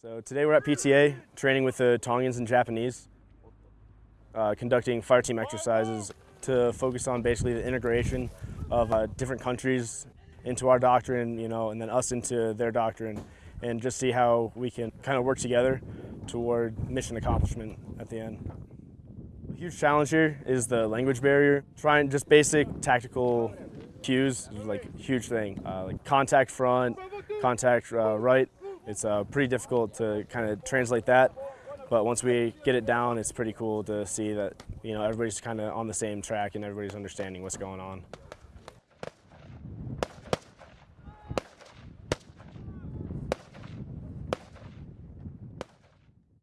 So today we're at PTA, training with the Tongans and Japanese, uh, conducting fire team exercises to focus on basically the integration of uh, different countries into our doctrine, you know, and then us into their doctrine, and just see how we can kind of work together toward mission accomplishment at the end. A huge challenge here is the language barrier. Trying just basic tactical cues is like a huge thing. Uh, like contact front, contact uh, right, it's uh, pretty difficult to kind of translate that, but once we get it down, it's pretty cool to see that you know everybody's kind of on the same track and everybody's understanding what's going on.